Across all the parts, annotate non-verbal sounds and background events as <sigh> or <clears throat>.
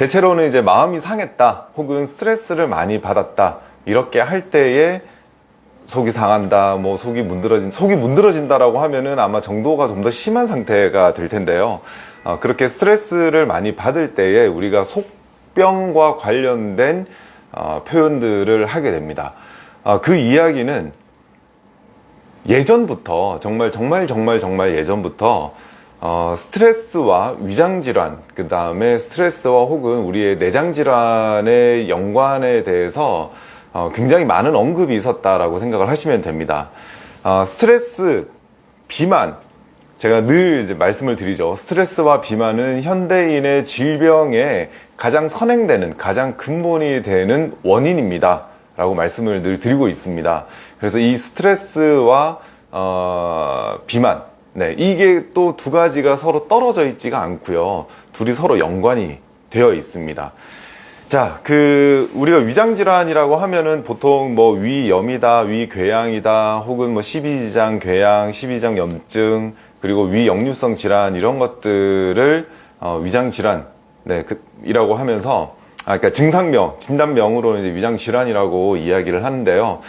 대체로는 이제 마음이 상했다 혹은 스트레스를 많이 받았다 이렇게 할 때에 속이 상한다 뭐 속이 문드러진 속이 문드러진다라고 하면은 아마 정도가 좀 더 심한 상태가 될 텐데요. 어, 그렇게 스트레스를 많이 받을 때에 우리가 속병과 관련된 어, 표현들을 하게 됩니다. 어, 그 이야기는 예전부터 정말 정말 정말 정말 예전부터 어, 스트레스와 위장질환 그 다음에 스트레스와 혹은 우리의 내장질환의 연관에 대해서 어, 굉장히 많은 언급이 있었다라고 생각을 하시면 됩니다. 어, 스트레스, 비만. 제가 늘 이제 말씀을 드리죠. 스트레스와 비만은 현대인의 질병에 가장 선행되는 가장 근본이 되는 원인입니다. 라고 말씀을 늘 드리고 있습니다. 그래서 이 스트레스와 어, 비만 네, 이게 또 두 가지가 서로 떨어져 있지가 않고요 둘이 서로 연관이 되어 있습니다 자, 그 우리가 위장 질환이라고 하면은 보통 뭐 위염이다, 위궤양이다, 혹은 뭐 십이지장 궤양, 십이지장 염증, 그리고 위역류성 질환 이런 것들을 어, 위장 질환 네, 그, 이라고 하면서 아, 그러니까 증상명, 진단명으로는 이제 위장 질환이라고 이야기를 하는데요.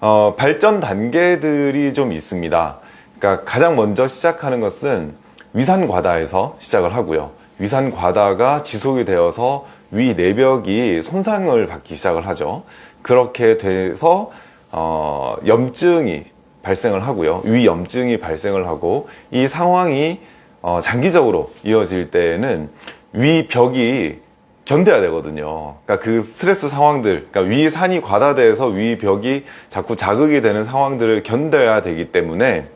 어, 발전 단계들이 좀 있습니다. 그러니까 가장 먼저 시작하는 것은 위산 과다에서 시작을 하고요. 위산 과다가 지속이 되어서 위 내벽이 손상을 받기 시작을 하죠. 그렇게 돼서 어, 염증이 발생을 하고요. 위염증이 발생을 하고 이 상황이 어, 장기적으로 이어질 때에는 위벽이 견뎌야 되거든요. 그러니까 그 스트레스 상황들, 그러니까 위 산이 과다돼서 위 벽이 자꾸 자극이 되는 상황들을 견뎌야 되기 때문에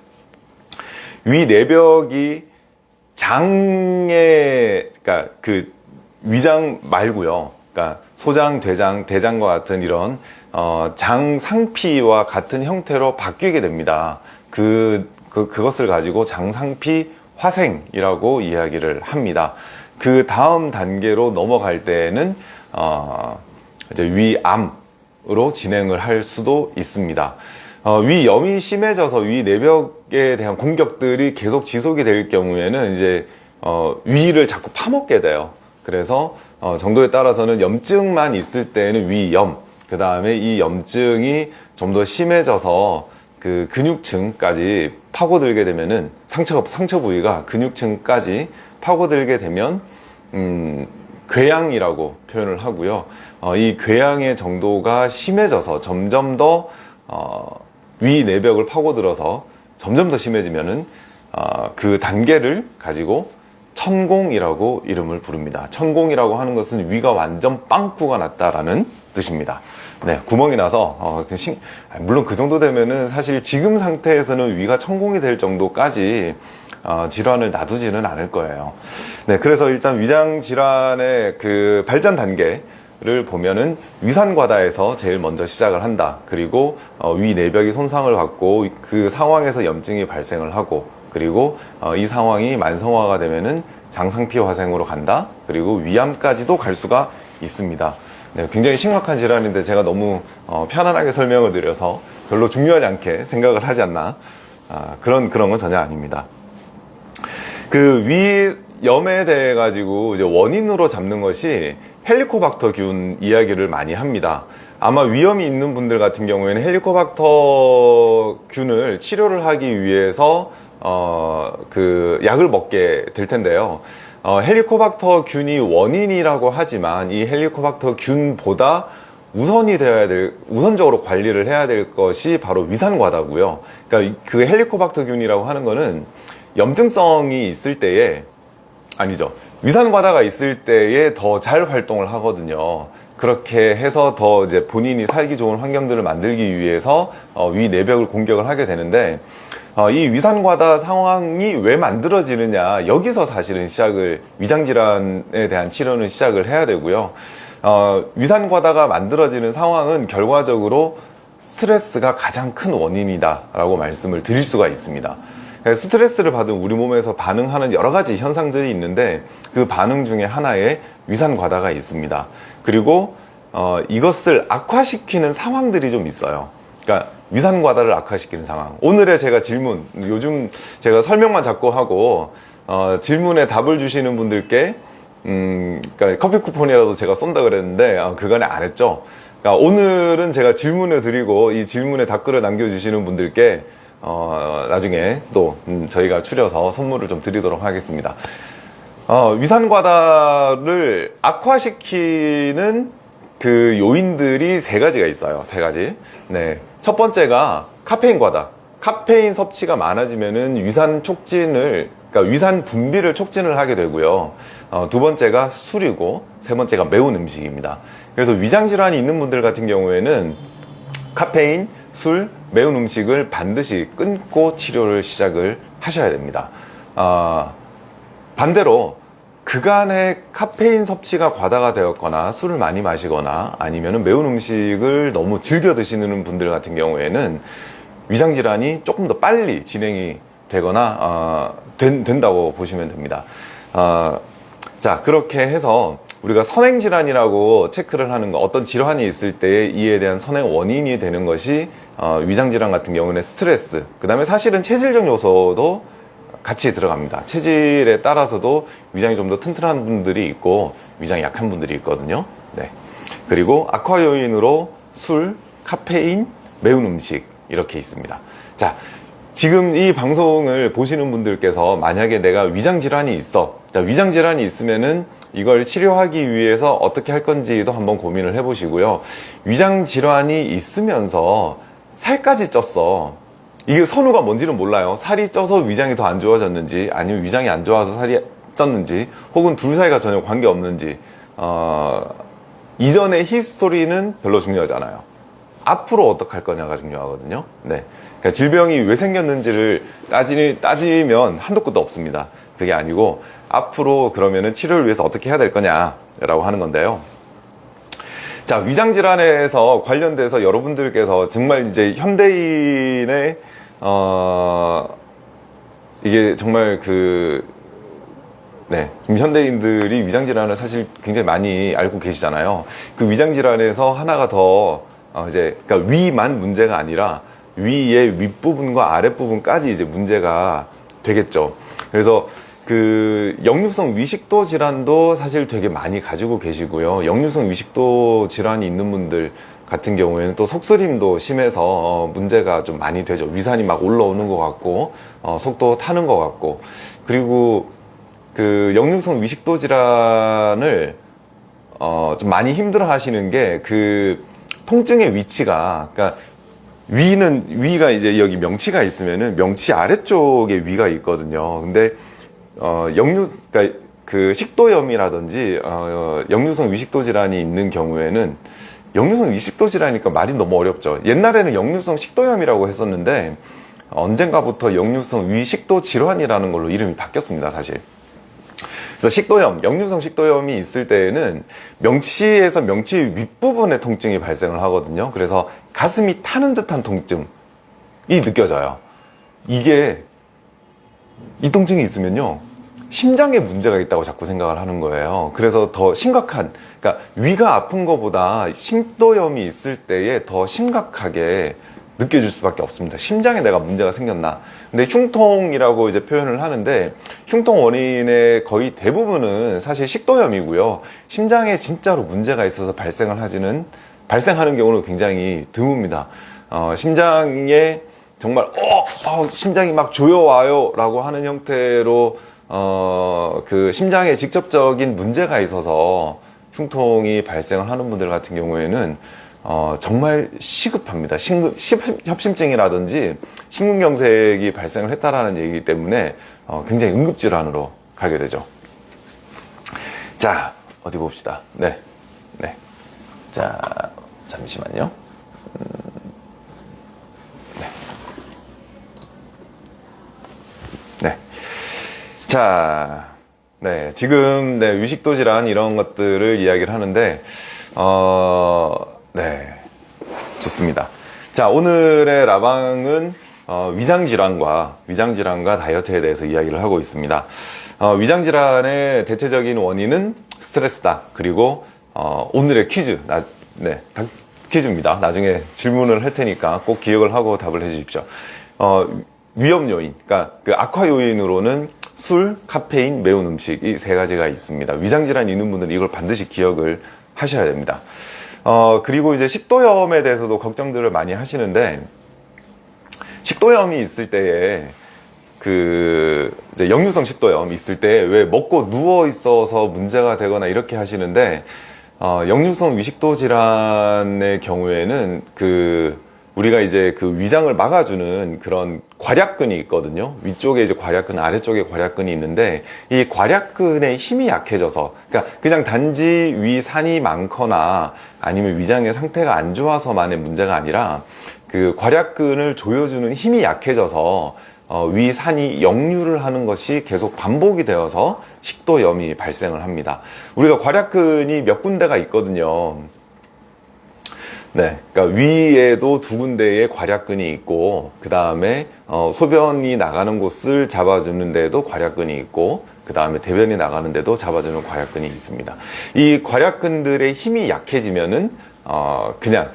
위 내벽이 장에, 그러니까 그 위장 말고요. 그러니까 소장, 대장, 대장과 같은 이런 어, 장 상피와 같은 형태로 바뀌게 됩니다. 그, 그 그것을 가지고 장 상피 화생이라고 이야기를 합니다. 그 다음 단계로 넘어갈 때에는 어, 이제 위암으로 진행을 할 수도 있습니다. 어, 위염이 심해져서 위 내벽에 대한 공격들이 계속 지속이 될 경우에는 이제 어, 위를 자꾸 파먹게 돼요. 그래서 어, 정도에 따라서는 염증만 있을 때는 위염 그 다음에 이 염증이 좀 더 심해져서 그 근육층까지 파고들게 되면은 상처 상처 부위가 근육층까지 파고들게 되면 음, 궤양이라고 표현을 하고요. 어, 이 궤양의 정도가 심해져서 점점 더 어, 위 내벽을 파고들어서 점점 더 심해지면은 어, 그 단계를 가지고 천공이라고 이름을 부릅니다. 천공이라고 하는 것은 위가 완전 빵꾸가 났다라는 뜻입니다. 네, 구멍이 나서 어, 신, 물론 그 정도 되면은 사실 지금 상태에서는 위가 천공이 될 정도까지 어, 질환을 놔두지는 않을 거예요. 네, 그래서 일단 위장 질환의 그 발전 단계 를 보면은 위산과다에서 제일 먼저 시작을 한다. 그리고 어, 위 내벽이 손상을 받고 그 상황에서 염증이 발생을 하고 그리고 어, 이 상황이 만성화가 되면은 장상피 화생으로 간다. 그리고 위암까지도 갈 수가 있습니다. 네, 굉장히 심각한 질환인데 제가 너무 어, 편안하게 설명을 드려서 별로 중요하지 않게 생각을 하지 않나. 아, 그런 그런 건 전혀 아닙니다. 그 위염에 대해 가지고 이제 원인으로 잡는 것이 헬리코박터 균 이야기를 많이 합니다 아마 위염이 있는 분들 같은 경우에는 헬리코박터 균을 치료를 하기 위해서 어, 그 약을 먹게 될 텐데요. 어, 헬리코박터 균이 원인이라고 하지만 이 헬리코박터 균보다 우선이 되어야 될 우선적으로 관리를 해야 될 것이 바로 위산과다고요. 그러니까 그 헬리코박터 균이라고 하는 거는 염증성이 있을 때에 아니죠. 위산과다가 있을 때에 더 잘 활동을 하거든요. 그렇게 해서 더 이제 본인이 살기 좋은 환경들을 만들기 위해서 어, 위 내벽을 공격을 하게 되는데 어, 이 위산과다 상황이 왜 만들어지느냐 여기서 사실은 시작을 위장질환에 대한 치료는 시작을 해야 되고요 어, 위산과다가 만들어지는 상황은 결과적으로 스트레스가 가장 큰 원인이다 라고 말씀을 드릴 수가 있습니다 스트레스를 받은 우리 몸에서 반응하는 여러 가지 현상들이 있는데 그 반응 중에 하나에 위산 과다가 있습니다. 그리고 어, 이것을 악화시키는 상황들이 좀 있어요. 그러니까 위산 과다를 악화시키는 상황. 오늘의 제가 질문 요즘 제가 설명만 자꾸 하고 어, 질문에 답을 주시는 분들께 음, 그러니까 커피 쿠폰이라도 제가 쏜다 그랬는데 어, 그간에 안 했죠. 그러니까 오늘은 제가 질문을 드리고 이 질문에 답글을 남겨주시는 분들께 어, 나중에 또 음, 저희가 추려서 선물을 좀 드리도록 하겠습니다. 어, 위산과다를 악화시키는 그 요인들이 세 가지가 있어요. 세 가지. 네. 첫 번째가 카페인 과다. 카페인 섭취가 많아지면은 위산 촉진을, 그러니까 위산 분비를 촉진을 하게 되고요. 어, 두 번째가 술이고, 세 번째가 매운 음식입니다. 그래서 위장 질환이 있는 분들 같은 경우에는 카페인, 술, 매운 음식을 반드시 끊고 치료를 시작을 하셔야 됩니다. 아, 반대로 그간의 카페인 섭취가 과다가 되었거나 술을 많이 마시거나 아니면 매운 음식을 너무 즐겨 드시는 분들 같은 경우에는 위장 질환이 조금 더 빨리 진행이 되거나 어, 된, 된다고 보시면 됩니다. 어, 자 그렇게 해서 우리가 선행 질환이라고 체크를 하는 거 어떤 질환이 있을 때 이에 대한 선행 원인이 되는 것이 어, 위장 질환 같은 경우는 스트레스 그 다음에 사실은 체질적 요소도 같이 들어갑니다. 체질에 따라서도 위장이 좀 더 튼튼한 분들이 있고 위장이 약한 분들이 있거든요. 네. 그리고 악화 요인으로 술, 카페인, 매운 음식 이렇게 있습니다. 자, 지금 이 방송을 보시는 분들께서 만약에 내가 위장 질환이 있어. 자, 위장 질환이 있으면은 이걸 치료하기 위해서 어떻게 할 건지도 한번 고민을 해 보시고요. 위장 질환이 있으면서 살까지 쪘어. 이게 선우가 뭔지는 몰라요. 살이 쪄서 위장이 더 안 좋아졌는지, 아니면 위장이 안 좋아서 살이 쪘는지, 혹은 둘 사이가 전혀 관계 없는지, 어, 이전의 히스토리는 별로 중요하잖아요. 앞으로 어떻게 할 거냐가 중요하거든요. 네. 그러니까 질병이 왜 생겼는지를 따지, 따지면 한도 끝도 없습니다. 그게 아니고, 앞으로 그러면은 치료를 위해서 어떻게 해야 될 거냐라고 하는 건데요. 자, 위장질환에서 관련돼서 여러분들께서 정말 이제 현대인의, 어, 이게 정말 그, 네. 현대인들이 위장질환을 사실 굉장히 많이 알고 계시잖아요. 그 위장질환에서 하나가 더, 어, 이제, 그러니까 위만 문제가 아니라 위의 윗부분과 아랫부분까지 이제 문제가 되겠죠. 그래서 그 역류성 위식도 질환도 사실 되게 많이 가지고 계시고요. 역류성 위식도 질환이 있는 분들 같은 경우에는 또 속쓰림도 심해서 어, 문제가 좀 많이 되죠. 위산이 막 올라오는 것 같고 어, 속도 타는 것 같고 그리고 그 역류성 위식도 질환을 어, 좀 많이 힘들어 하시는 게 그 통증의 위치가 그러니까 위는 위가 이제 여기 명치가 있으면은 명치 아래쪽에 위가 있거든요. 근데 어, 역류, 그러니까 그 식도염이라든지 어, 역류성 위식도 질환이 있는 경우에는 역류성 위식도 질환이니까 말이 너무 어렵죠. 옛날에는 역류성 식도염이라고 했었는데 언젠가부터 역류성 위식도 질환이라는 걸로 이름이 바뀌었습니다, 사실. 그래서 식도염, 역류성 식도염이 있을 때에는 명치에서 명치 윗부분에 통증이 발생을 하거든요. 그래서 가슴이 타는 듯한 통증이 느껴져요. 이게 이 통증이 있으면요. 심장에 문제가 있다고 자꾸 생각을 하는 거예요. 그래서 더 심각한, 그러니까 위가 아픈 것보다 심도염이 있을 때에 더 심각하게 느껴질 수밖에 없습니다. 심장에 내가 문제가 생겼나. 근데 흉통이라고 이제 표현을 하는데 흉통 원인의 거의 대부분은 사실 식도염이고요. 심장에 진짜로 문제가 있어서 발생을 하지는 발생하는 경우는 굉장히 드뭅니다. 어, 심장에 정말 어, 어 심장이 막 조여와요 라고 하는 형태로 어, 그 심장에 직접적인 문제가 있어서 흉통이 발생을 하는 분들 같은 경우에는 어, 정말 시급합니다. 심급, 협심증이라든지 심근경색이 발생을 했다라는 얘기이기 때문에 어, 굉장히 응급질환으로 가게 되죠. 자, 어디 봅시다. 네. 네. 자, 잠시만요. 음, 네. 네. 자, 네. 지금, 네. 위식도 질환 이런 것들을 이야기를 하는데, 어, 네. 좋습니다. 자, 오늘의 라방은 어, 위장질환과, 위장질환과 다이어트에 대해서 이야기를 하고 있습니다. 어, 위장질환의 대체적인 원인은 스트레스다. 그리고, 어, 오늘의 퀴즈, 나, 네, 퀴즈입니다. 나중에 질문을 할 테니까 꼭 기억을 하고 답을 해 주십시오. 어, 위험 요인, 그러니까 그 악화 요인으로는 술, 카페인, 매운 음식 이 세 가지가 있습니다. 위장 질환이 있는 분들은 이걸 반드시 기억을 하셔야 됩니다. 어, 그리고 이제 식도염에 대해서도 걱정들을 많이 하시는데 식도염이 있을 때에 그 이제 역류성 식도염 있을 때 왜 먹고 누워 있어서 문제가 되거나 이렇게 하시는데 어, 역류성 위식도 질환의 경우에는 그 우리가 이제 그 위장을 막아주는 그런 괄약근이 있거든요. 위쪽에 이제 괄약근, 아래쪽에 괄약근이 있는데 이 괄약근의 힘이 약해져서 그러니까 그냥 단지 위산이 많거나 아니면 위장의 상태가 안 좋아서만의 문제가 아니라 그 괄약근을 조여주는 힘이 약해져서 어, 위산이 역류를 하는 것이 계속 반복이 되어서 식도염이 발생을 합니다. 우리가 괄약근이 몇 군데가 있거든요. 네, 그러니까 위에도 두 군데의 괄약근이 있고 그 다음에 어, 소변이 나가는 곳을 잡아주는 데도 괄약근이 있고 그 다음에 대변이 나가는 데도 잡아주는 괄약근이 있습니다. 이 괄약근들의 힘이 약해지면은 어, 그냥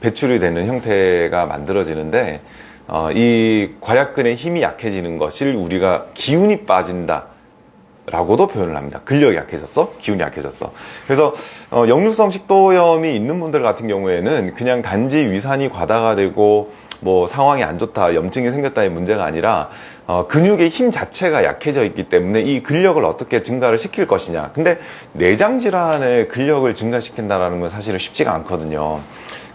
배출이 되는 형태가 만들어지는데 어, 이 괄약근의 힘이 약해지는 것을 우리가 기운이 빠진다 라고도 표현을 합니다. 근력이 약해졌어? 기운이 약해졌어. 그래서 어, 역류성 식도염이 있는 분들 같은 경우에는 그냥 단지 위산이 과다가 되고 뭐 상황이 안 좋다, 염증이 생겼다의 문제가 아니라 어, 근육의 힘 자체가 약해져 있기 때문에 이 근력을 어떻게 증가를 시킬 것이냐. 근데 내장 질환의 근력을 증가시킨다는 건 사실은 쉽지가 않거든요.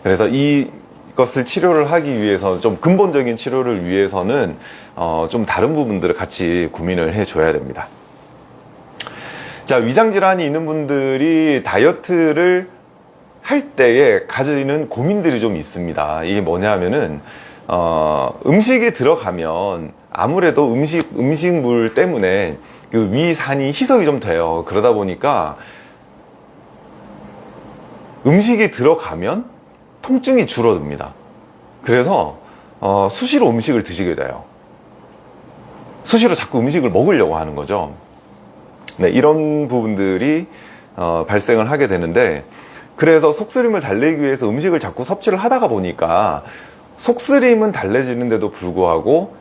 그래서 이 것을 치료를 하기 위해서 좀 근본적인 치료를 위해서는 어, 좀 다른 부분들을 같이 고민을 해줘야 됩니다. 자, 위장 질환이 있는 분들이 다이어트를 할 때에 가지는 고민들이 좀 있습니다. 이게 뭐냐면은 어, 음식이 들어가면 아무래도 음식 음식물 때문에 그 위산이 희석이 좀 돼요. 그러다 보니까 음식이 들어가면 통증이 줄어듭니다. 그래서 어, 수시로 음식을 드시게 돼요. 수시로 자꾸 음식을 먹으려고 하는 거죠. 네, 이런 부분들이 어, 발생을 하게 되는데 그래서 속쓰림을 달래기 위해서 음식을 자꾸 섭취를 하다가 보니까 속쓰림은 달래지는데도 불구하고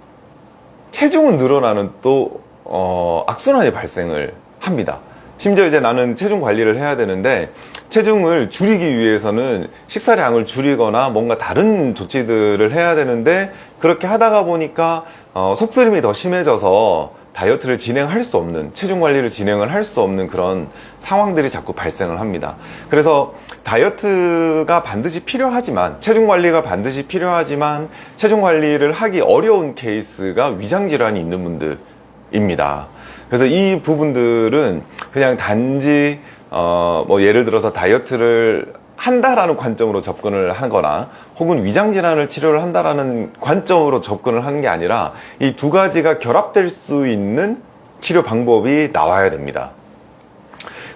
체중은 늘어나는 또 어, 악순환이 발생을 합니다. 심지어 이제 나는 체중 관리를 해야 되는데 체중을 줄이기 위해서는 식사량을 줄이거나 뭔가 다른 조치들을 해야 되는데 그렇게 하다가 보니까 어, 속쓰림이 더 심해져서 다이어트를 진행할 수 없는 체중 관리를 진행을 할 수 없는 그런 상황들이 자꾸 발생을 합니다. 그래서 다이어트가 반드시 필요하지만 체중 관리가 반드시 필요하지만 체중 관리를 하기 어려운 케이스가 위장 질환이 있는 분들입니다. 그래서 이 부분들은 그냥 단지 어 뭐 예를 들어서 다이어트를 한다라는 관점으로 접근을 하거나 혹은 위장 질환을 치료를 한다라는 관점으로 접근을 하는 게 아니라 이 두 가지가 결합될 수 있는 치료 방법이 나와야 됩니다.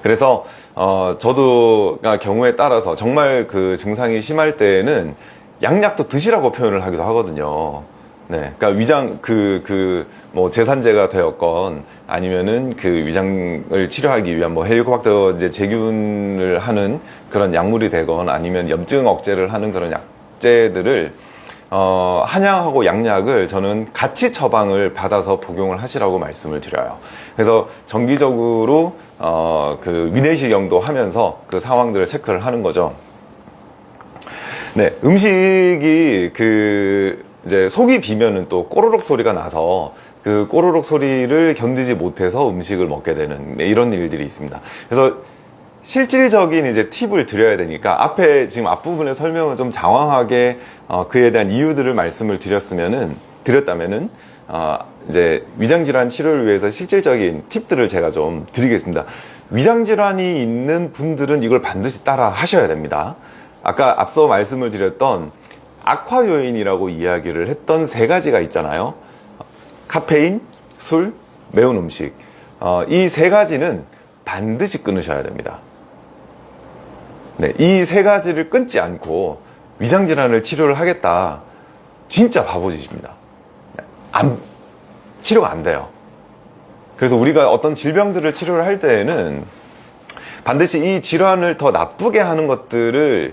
그래서 어 저도 경우에 따라서 정말 그 증상이 심할 때에는 양약도 드시라고 표현을 하기도 하거든요. 네, 그러니까 위장 그 그 뭐 재산제가 되었건 아니면은 그 위장을 치료하기 위한 뭐 헬리코박터 이제 제균을 하는 그런 약물이 되건 아니면 염증 억제를 하는 그런 약 제들을 어, 한약하고 양약을 저는 같이 처방을 받아서 복용을 하시라고 말씀을 드려요. 그래서 정기적으로 어, 그 위내시경도 하면서 그 상황들을 체크를 하는 거죠. 네, 음식이 그 이제 속이 비면은 또 꼬르륵 소리가 나서 그 꼬르륵 소리를 견디지 못해서 음식을 먹게 되는 네, 이런 일들이 있습니다. 그래서 실질적인 이제 팁을 드려야 되니까 앞에 지금 앞부분의 설명을 좀 장황하게 어, 그에 대한 이유들을 말씀을 드렸으면은 드렸다면은 어, 이제 위장질환 치료를 위해서 실질적인 팁들을 제가 좀 드리겠습니다. 위장질환이 있는 분들은 이걸 반드시 따라 하셔야 됩니다. 아까 앞서 말씀을 드렸던 악화 요인이라고 이야기를 했던 세 가지가 있잖아요. 카페인, 술, 매운 음식. 어, 이 세 가지는 반드시 끊으셔야 됩니다. 네, 이 세 가지를 끊지 않고 위장질환을 치료를 하겠다. 진짜 바보짓입니다. 네, 안, 치료가 안 돼요. 그래서 우리가 어떤 질병들을 치료를 할 때에는 반드시 이 질환을 더 나쁘게 하는 것들을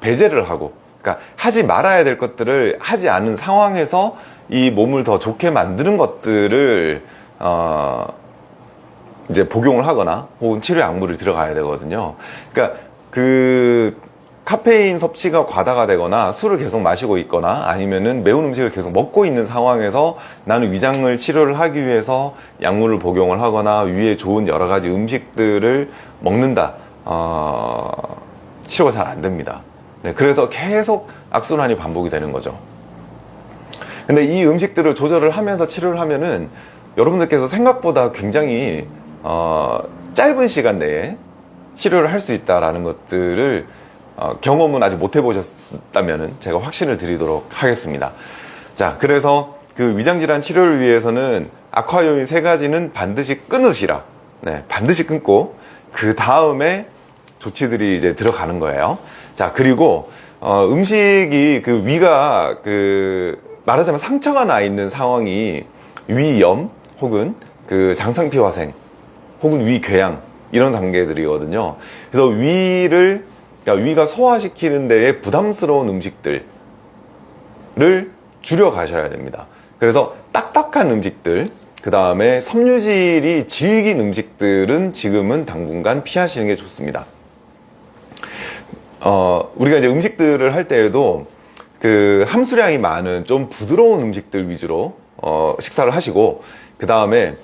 배제를 하고 그러니까 하지 말아야 될 것들을 하지 않은 상황에서 이 몸을 더 좋게 만드는 것들을 어, 이제 복용을 하거나 혹은 치료 약물을 들어가야 되거든요. 그러니까 그 카페인 섭취가 과다가 되거나 술을 계속 마시고 있거나 아니면은 매운 음식을 계속 먹고 있는 상황에서 나는 위장을 치료를 하기 위해서 약물을 복용을 하거나 위에 좋은 여러 가지 음식들을 먹는다. 어, 치료가 잘 안 됩니다. 네, 그래서 계속 악순환이 반복이 되는 거죠. 근데 이 음식들을 조절을 하면서 치료를 하면은 여러분들께서 생각보다 굉장히 어, 짧은 시간 내에 치료를 할 수 있다라는 것들을 어, 경험은 아직 못 해보셨다면 제가 확신을 드리도록 하겠습니다. 자, 그래서 그 위장질환 치료를 위해서는 악화 요인 세 가지는 반드시 끊으시라. 네, 반드시 끊고 그 다음에 조치들이 이제 들어가는 거예요. 자, 그리고 어, 음식이 그 위가 그 말하자면 상처가 나 있는 상황이 위염 혹은 그 장상피화생 혹은 위궤양 이런 단계들이거든요. 그래서 위를 그러니까 위가 소화시키는 데에 부담스러운 음식들을 줄여 가셔야 됩니다. 그래서 딱딱한 음식들, 그 다음에 섬유질이 질긴 음식들은 지금은 당분간 피하시는 게 좋습니다. 어, 우리가 이제 음식들을 할 때에도 그 함수량이 많은 좀 부드러운 음식들 위주로 어, 식사를 하시고 그 다음에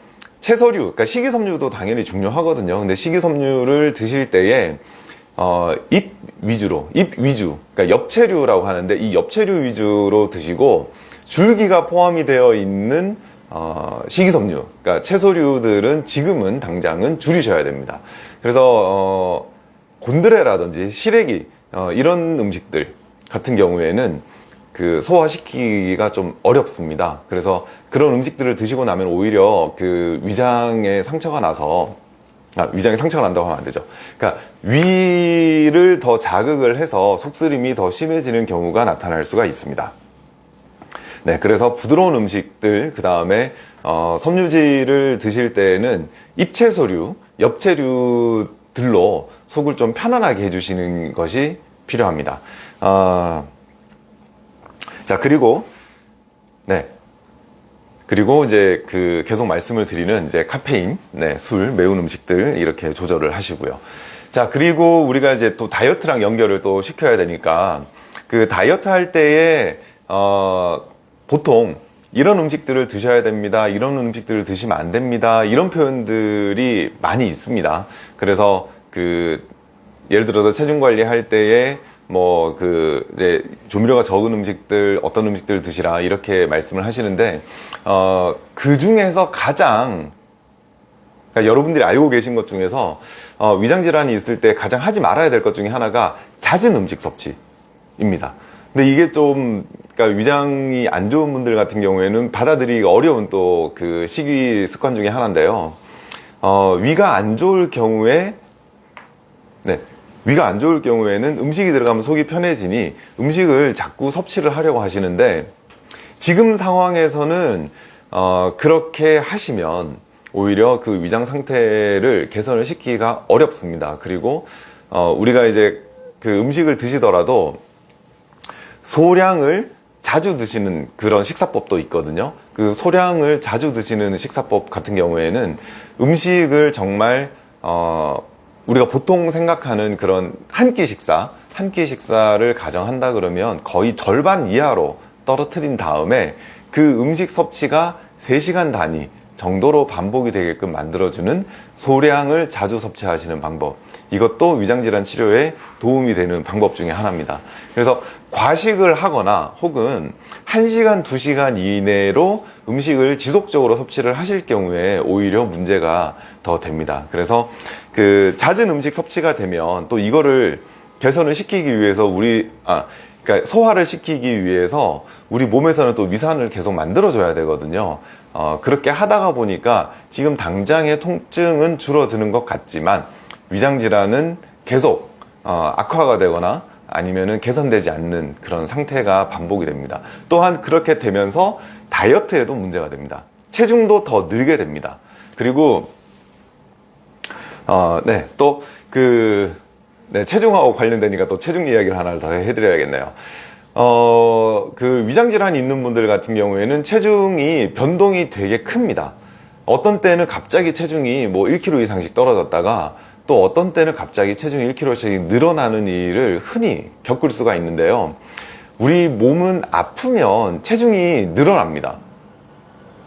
채소류, 그러니까 식이섬유도 당연히 중요하거든요. 근데 식이섬유를 드실 때에 어, 잎 위주로, 잎 위주, 그러니까 엽채류라고 하는데 이 엽채류 위주로 드시고 줄기가 포함이 되어 있는 어, 식이섬유, 그러니까 채소류들은 지금은 당장은 줄이셔야 됩니다. 그래서 어, 곤드레라든지 시래기 어, 이런 음식들 같은 경우에는 그 소화시키기가 좀 어렵습니다. 그래서 그런 음식들을 드시고 나면 오히려 그 위장에 상처가 나서 아, 위장에 상처가 난다고 하면 안 되죠. 그러니까 위를 더 자극을 해서 속쓰림이 더 심해지는 경우가 나타날 수가 있습니다. 네, 그래서 부드러운 음식들, 그 다음에 어, 섬유질을 드실 때에는 잎채소류, 엽채류들로 속을 좀 편안하게 해주시는 것이 필요합니다. 어, 자, 그리고, 네. 그리고 이제 그 계속 말씀을 드리는 이제 카페인, 네, 술, 매운 음식들 이렇게 조절을 하시고요. 자, 그리고 우리가 이제 또 다이어트랑 연결을 또 시켜야 되니까 그 다이어트 할 때에 어 보통 이런 음식들을 드셔야 됩니다. 이런 음식들을 드시면 안 됩니다. 이런 표현들이 많이 있습니다. 그래서 그 예를 들어서 체중 관리할 때에 뭐 그 이제 조미료가 적은 음식들 어떤 음식들 드시라 이렇게 말씀을 하시는데 어 그 중에서 가장 그러니까 여러분들이 알고 계신 것 중에서 어, 위장 질환이 있을 때 가장 하지 말아야 될 것 중에 하나가 잦은 음식 섭취입니다. 근데 이게 좀 그러니까 위장이 안 좋은 분들 같은 경우에는 받아들이기 어려운 또 그 식이 습관 중에 하나인데요. 어, 위가 안 좋을 경우에 네. 위가 안 좋을 경우에는 음식이 들어가면 속이 편해지니 음식을 자꾸 섭취를 하려고 하시는데 지금 상황에서는 어, 그렇게 하시면 오히려 그 위장 상태를 개선을 시키기가 어렵습니다. 그리고 어, 우리가 이제 그 음식을 드시더라도 소량을 자주 드시는 그런 식사법도 있거든요. 그 소량을 자주 드시는 식사법 같은 경우에는 음식을 정말 어, 우리가 보통 생각하는 그런 한 끼 식사, 한 끼 식사를 가정한다 그러면 거의 절반 이하로 떨어뜨린 다음에 그 음식 섭취가 3시간 단위 정도로 반복이 되게끔 만들어주는 소량을 자주 섭취하시는 방법. 이것도 위장질환 치료에 도움이 되는 방법 중에 하나입니다. 그래서 과식을 하거나 혹은 1시간, 2시간 이내로 음식을 지속적으로 섭취를 하실 경우에 오히려 문제가 더 됩니다. 그래서 그 잦은 음식 섭취가 되면 또 이거를 개선을 시키기 위해서 우리 아 그러니까 소화를 시키기 위해서 우리 몸에서는 또 위산을 계속 만들어줘야 되거든요. 어, 그렇게 하다가 보니까 지금 당장의 통증은 줄어드는 것 같지만 위장 질환은 계속 어, 악화가 되거나 아니면은 개선되지 않는 그런 상태가 반복이 됩니다. 또한 그렇게 되면서 다이어트에도 문제가 됩니다. 체중도 더 늘게 됩니다. 그리고 어, 네, 또 체중하고 관련되니까 또 체중 이야기를 하나를 더 해드려야겠네요. 어, 그 위장질환이 있는 분들 같은 경우에는 체중이 변동이 되게 큽니다. 어떤 때는 갑자기 체중이 뭐 1kg 이상씩 떨어졌다가 또 어떤 때는 갑자기 체중이 1kg씩 늘어나는 일을 흔히 겪을 수가 있는데요. 우리 몸은 아프면 체중이 늘어납니다.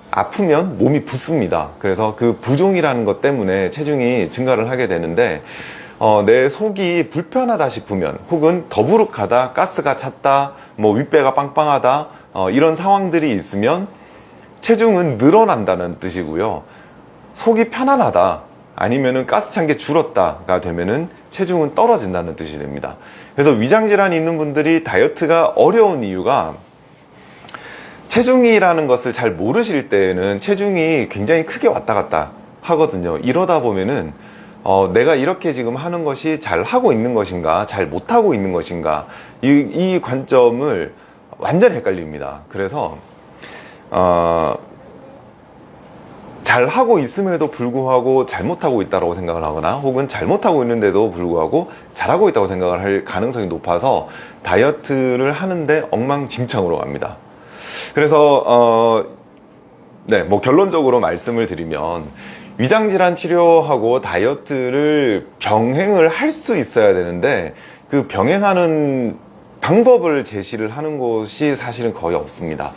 아프면 몸이 붓습니다. 그래서 그 부종이라는 것 때문에 체중이 증가를 하게 되는데 어, 내 속이 불편하다 싶으면 혹은 더부룩하다, 가스가 찼다, 뭐 윗배가 빵빵하다 어, 이런 상황들이 있으면 체중은 늘어난다는 뜻이고요. 속이 편안하다 아니면은 가스 찬 게 줄었다가 되면은 체중은 떨어진다는 뜻이 됩니다. 그래서 위장 질환이 있는 분들이 다이어트가 어려운 이유가 체중이라는 것을 잘 모르실 때에는 체중이 굉장히 크게 왔다 갔다 하거든요. 이러다 보면은 어, 내가 이렇게 지금 하는 것이 잘 하고 있는 것인가, 잘 못하고 있는 것인가, 이, 이 관점을 완전 헷갈립니다. 그래서, 어, 잘 하고 있음에도 불구하고 잘못하고 있다고 생각을 하거나 혹은 잘못하고 있는데도 불구하고 잘하고 있다고 생각을 할 가능성이 높아서 다이어트를 하는데 엉망진창으로 갑니다. 그래서 어, 네, 뭐 결론적으로 말씀을 드리면 위장질환 치료하고 다이어트를 병행을 할 수 있어야 되는데 그 병행하는 방법을 제시를 하는 곳이 사실은 거의 없습니다.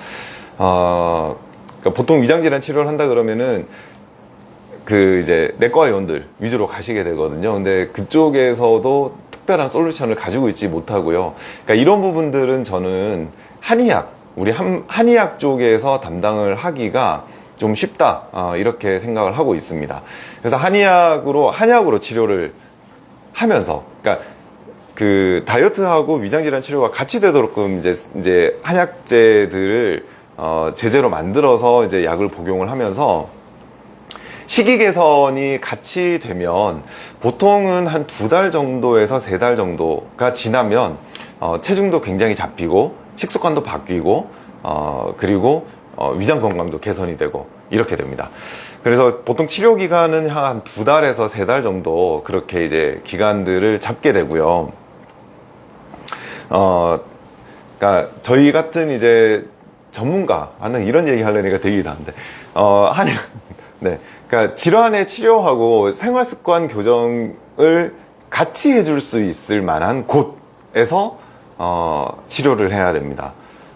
어, 그러니까 보통 위장질환 치료를 한다 그러면은 그 이제 내과 의원들 위주로 가시게 되거든요. 근데 그쪽에서도 특별한 솔루션을 가지고 있지 못하고요. 그러니까 이런 부분들은 저는 한의학, 우리 한, 한의학 쪽에서 담당을 하기가 좀 쉽다 어, 이렇게 생각을 하고 있습니다. 그래서 한의학으로 한약으로 치료를 하면서, 그러니까 그 다이어트하고 위장질환 치료가 같이 되도록끔 이제 이제 한약제들을 어, 제재로 만들어서 이제 약을 복용을 하면서 식이 개선이 같이 되면 보통은 한 두 달 정도에서 세 달 정도가 지나면 어, 체중도 굉장히 잡히고 식습관도 바뀌고 어, 그리고 어, 위장 건강도 개선이 되고 이렇게 됩니다. 그래서 보통 치료 기간은 한 두 달에서 세 달 정도 그렇게 이제 기간들을 잡게 되고요. 어, 그러니까 저희 같은 이제 전문가, 나는 이런 얘기 하려니까 되게 이상한데, 어, 한, <laughs> 네. 그러니까 질환의 치료하고 생활 습관 교정을 같이 해줄 수 있을 만한 곳에서, 어, 치료를 해야 됩니다.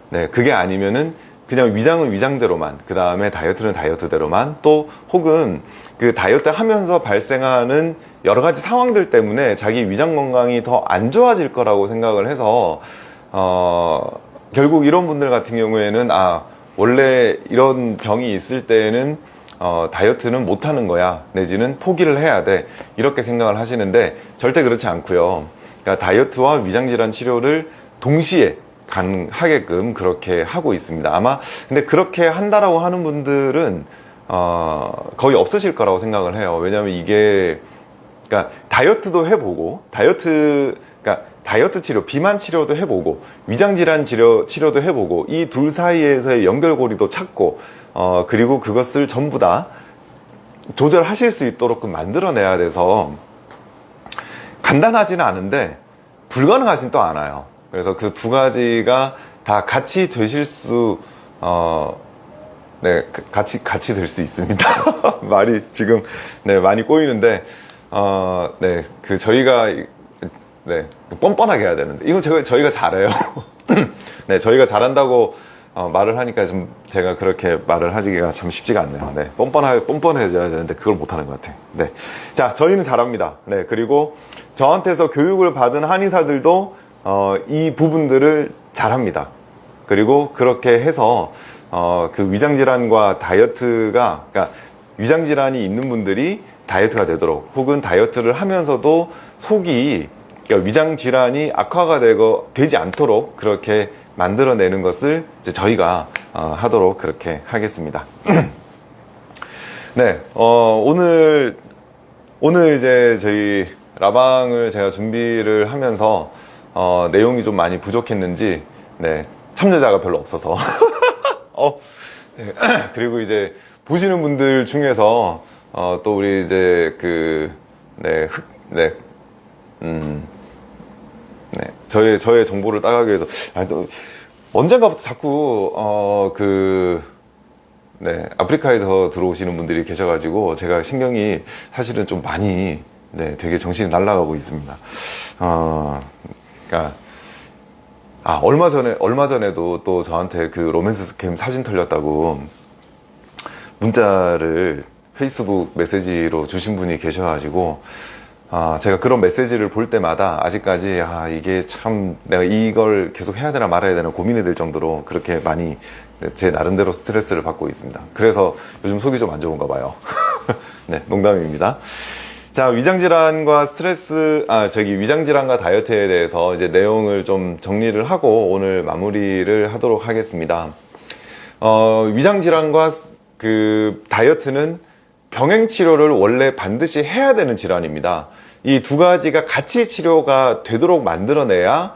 네. 그게 아니면은 그냥 위장은 위장대로만, 그 다음에 다이어트는 다이어트대로만, 또 혹은 그 다이어트 하면서 발생하는 여러 가지 상황들 때문에 자기 위장 건강이 더 안 좋아질 거라고 생각을 해서, 어, 결국 이런 분들 같은 경우에는 아 원래 이런 병이 있을 때에는 어, 다이어트는 못하는 거야. 내지는 포기를 해야 돼. 이렇게 생각을 하시는데 절대 그렇지 않고요. 그러니까 다이어트와 위장질환 치료를 동시에 가능하게끔 그렇게 하고 있습니다. 아마 근데 그렇게 한다라고 하는 분들은 어, 거의 없으실 거라고 생각을 해요. 왜냐하면 이게 그러니까 다이어트도 해보고 다이어트 다이어트 치료, 비만 치료도 해보고 위장질환 치료, 치료도 해보고 이 둘 사이에서의 연결고리도 찾고 어, 그리고 그것을 전부 다 조절하실 수 있도록 만들어내야 돼서 간단하지는 않은데 불가능하진 또 않아요. 그래서 그 두 가지가 다 같이 되실 수 어, 네, 그 같이 같이 될 수 있습니다. <laughs> 말이 지금 네 많이 꼬이는데 어, 네, 그 저희가 네, 뻔뻔하게 해야 되는데 이건 제가 저희가 잘해요. <clears throat> 네, 저희가 잘한다고 어, 말을 하니까 좀 제가 그렇게 말을 하기가 참 쉽지가 않네요. 네, 뻔뻔하 뻔뻔해져야 되는데 그걸 못하는 것 같아요. 네, 자 저희는 잘합니다. 네, 그리고 저한테서 교육을 받은 한의사들도 어, 이 부분들을 잘합니다. 그리고 그렇게 해서 어, 그 위장 질환과 다이어트가 그러니까 위장 질환이 있는 분들이 다이어트가 되도록 혹은 다이어트를 하면서도 속이 그러니까 위장 질환이 악화가 되고 되지 않도록 그렇게 만들어내는 것을 저희가 어, 하도록 그렇게 하겠습니다. <clears throat> 네, 어, 오늘 오늘 이제 저희 라방을 제가 준비를 하면서 어, 내용이 좀 많이 부족했는지 네, 참여자가 별로 없어서 <laughs> 어, 네. <clears throat> 그리고 이제 보시는 분들 중에서 어, 또 우리 이제 그 네, 흑, 네, 음, 네. 저의 저의 정보를 따가기 위해서 아, 또 언젠가부터 자꾸 어그 네, 아프리카에서 들어오시는 분들이 계셔가지고 제가 신경이 사실은 좀 많이 네, 되게 정신이 날아가고 있습니다. 어, 그러니까 아 얼마 전에 얼마 전에도 또 저한테 그 로맨스 스캠 사진 털렸다고 문자를 페이스북 메시지로 주신 분이 계셔가지고 아, 제가 그런 메시지를 볼 때마다 아직까지 아, 이게 참 내가 이걸 계속 해야 되나 말아야 되나 고민이 될 정도로 그렇게 많이 제 나름대로 스트레스를 받고 있습니다. 그래서 요즘 속이 좀 안 좋은가 봐요. <laughs> 네, 농담입니다. 자, 위장질환과 스트레스, 아, 저기 위장질환과 다이어트에 대해서 이제 내용을 좀 정리를 하고 오늘 마무리를 하도록 하겠습니다. 어, 위장질환과 그 다이어트는 병행 치료를 원래 반드시 해야 되는 질환입니다. 이 두 가지가 같이 치료가 되도록 만들어내야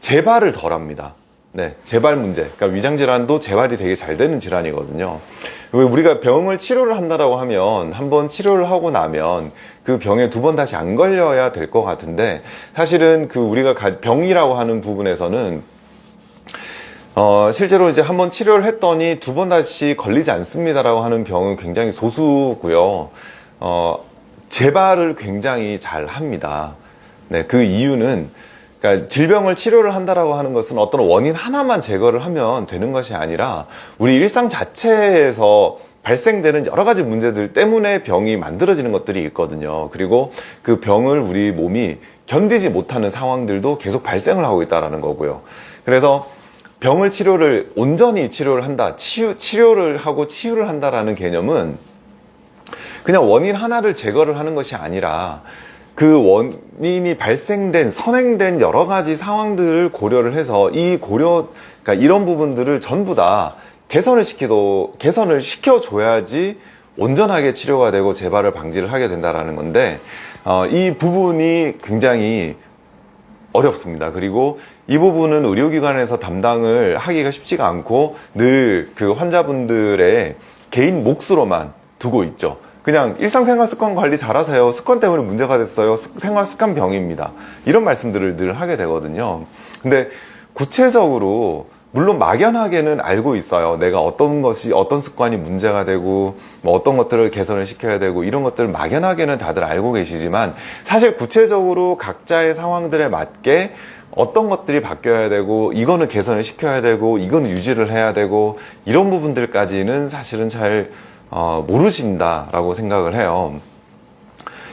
재발을 덜 합니다. 네, 재발 문제. 그러니까 위장 질환도 재발이 되게 잘 되는 질환이거든요. 우리가 병을 치료를 한다라고 하면 한 번 치료를 하고 나면 그 병에 두 번 다시 안 걸려야 될 것 같은데 사실은 그 우리가 병이라고 하는 부분에서는 어, 실제로 이제 한번 치료를 했더니 두 번 다시 걸리지 않습니다라고 하는 병은 굉장히 소수고요. 어, 재발을 굉장히 잘 합니다. 네, 그 이유는 그러니까 질병을 치료를 한다라고 하는 것은 어떤 원인 하나만 제거를 하면 되는 것이 아니라 우리 일상 자체에서 발생되는 여러 가지 문제들 때문에 병이 만들어지는 것들이 있거든요. 그리고 그 병을 우리 몸이 견디지 못하는 상황들도 계속 발생을 하고 있다는 거고요. 그래서 병을 치료를 온전히 치료를 한다, 치유, 치료를 하고 치유를 한다라는 개념은 그냥 원인 하나를 제거를 하는 것이 아니라 그 원인이 발생된 선행된 여러 가지 상황들을 고려를 해서 이 고려 그러니까 이런 부분들을 전부 다 개선을 시키도 개선을 시켜줘야지 온전하게 치료가 되고 재발을 방지를 하게 된다라는 건데 어, 이 부분이 굉장히 어렵습니다. 그리고 이 부분은 의료기관에서 담당을 하기가 쉽지가 않고 늘 그 환자분들의 개인 몫으로만 두고 있죠. 그냥 일상생활 습관 관리 잘하세요. 습관 때문에 문제가 됐어요. 생활 습관 병입니다. 이런 말씀들을 늘 하게 되거든요. 근데 구체적으로 물론 막연하게는 알고 있어요. 내가 어떤 것이 어떤 습관이 문제가 되고 뭐 어떤 것들을 개선을 시켜야 되고 이런 것들을 막연하게는 다들 알고 계시지만 사실 구체적으로 각자의 상황들에 맞게 어떤 것들이 바뀌어야 되고 이거는 개선을 시켜야 되고 이거는 유지를 해야 되고 이런 부분들까지는 사실은 잘 어, 모르신다라고 생각을 해요.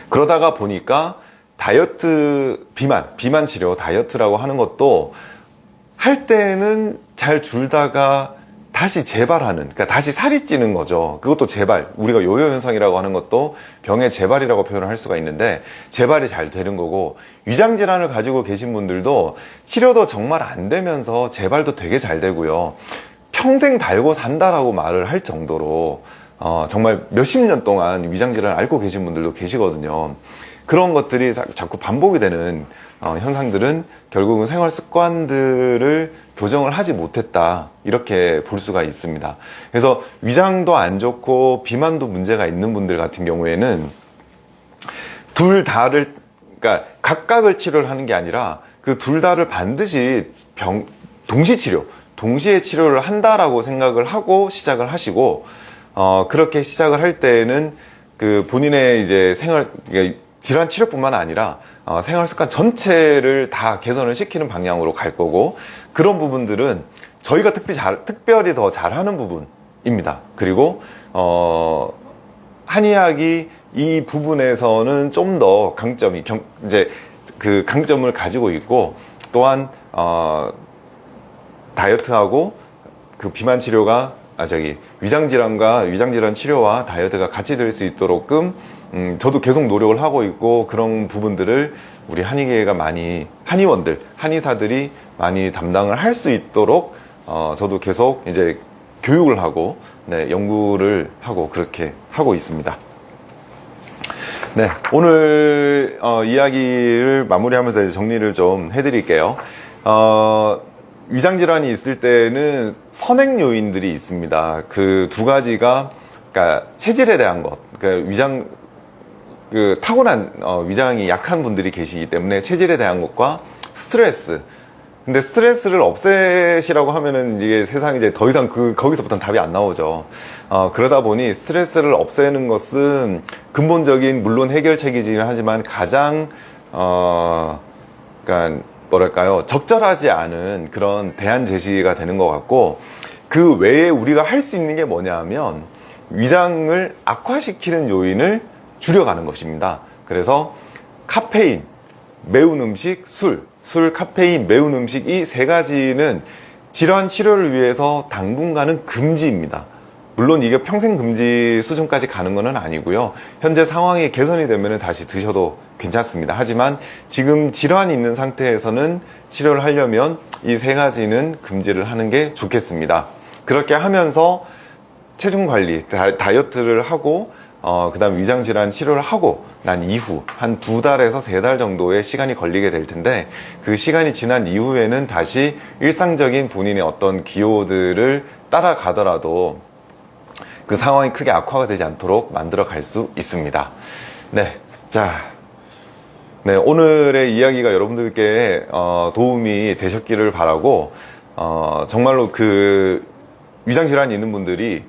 그러다가 보니까 다이어트 비만, 비만 치료, 다이어트라고 하는 것도 할 때는 잘 줄다가 다시 재발하는, 그러니까 다시 살이 찌는 거죠. 그것도 재발. 우리가 요요 현상이라고 하는 것도 병의 재발이라고 표현을 할 수가 있는데 재발이 잘 되는 거고 위장 질환을 가지고 계신 분들도 치료도 정말 안 되면서 재발도 되게 잘 되고요. 평생 달고 산다라고 말을 할 정도로 어, 정말 몇십 년 동안 위장 질환을 앓고 계신 분들도 계시거든요. 그런 것들이 자꾸 반복이 되는 어, 현상들은 결국은 생활 습관들을 교정을 하지 못했다 이렇게 볼 수가 있습니다. 그래서 위장도 안 좋고 비만도 문제가 있는 분들 같은 경우에는 둘 다를 그러니까 각각을 치료를 하는 게 아니라 그 둘 다를 반드시 병 동시 치료 동시에 치료를 한다라고 생각을 하고 시작을 하시고 어, 그렇게 시작을 할 때에는 그 본인의 이제 생활, 그러니까 질환 치료뿐만 아니라 어, 생활 습관 전체를 다 개선을 시키는 방향으로 갈 거고 그런 부분들은 저희가 특별히 잘, 특별히 더 잘하는 부분입니다. 그리고 어, 한의학이 이 부분에서는 좀 더 강점이 경, 이제 그 강점을 가지고 있고 또한 어, 다이어트하고 그 비만 치료가 아 저기 위장 질환과 위장 질환 치료와 다이어트가 같이 될 수 있도록끔 음, 저도 계속 노력을 하고 있고 그런 부분들을 우리 한의계가 많이 한의원들 한의사들이 많이 담당을 할 수 있도록 어, 저도 계속 이제 교육을 하고 네, 연구를 하고 그렇게 하고 있습니다. 네, 오늘 어, 이야기를 마무리하면서 정리를 좀 해드릴게요. 어, 위장 질환이 있을 때는 선행 요인들이 있습니다. 그 두 가지가 그러니까 체질에 대한 것, 그러니까 위장 그 타고난 어, 위장이 약한 분들이 계시기 때문에 체질에 대한 것과 스트레스. 근데 스트레스를 없애시라고 하면은 이게 세상에 이제 더 이상 그, 거기서부터는 답이 안 나오죠. 어, 그러다 보니 스트레스를 없애는 것은 근본적인, 물론 해결책이긴 하지만 가장, 어, 그러니까 뭐랄까요. 적절하지 않은 그런 대안 제시가 되는 것 같고 그 외에 우리가 할 수 있는 게 뭐냐 하면 위장을 악화시키는 요인을 줄여가는 것입니다. 그래서 카페인, 매운 음식, 술, 술, 카페인, 매운 음식 이 세 가지는 질환 치료를 위해서 당분간은 금지입니다. 물론 이게 평생 금지 수준까지 가는 것은 아니고요. 현재 상황이 개선이 되면 다시 드셔도 괜찮습니다. 하지만 지금 질환이 있는 상태에서는 치료를 하려면 이 세 가지는 금지를 하는 게 좋겠습니다. 그렇게 하면서 체중 관리, 다, 다이어트를 하고 어, 그 다음 위장질환 치료를 하고 난 이후 한 두 달에서 세 달 정도의 시간이 걸리게 될 텐데 그 시간이 지난 이후에는 다시 일상적인 본인의 어떤 기호들을 따라가더라도 그 상황이 크게 악화가 되지 않도록 만들어 갈 수 있습니다. 네. 자. 네. 오늘의 이야기가 여러분들께 어, 도움이 되셨기를 바라고 어, 정말로 그 위장질환이 있는 분들이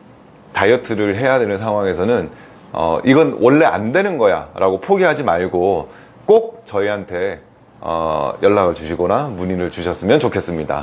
다이어트를 해야 되는 상황에서는 어, 이건 원래 안 되는 거야 라고 포기하지 말고 꼭 저희한테 어, 연락을 주시거나 문의를 주셨으면 좋겠습니다.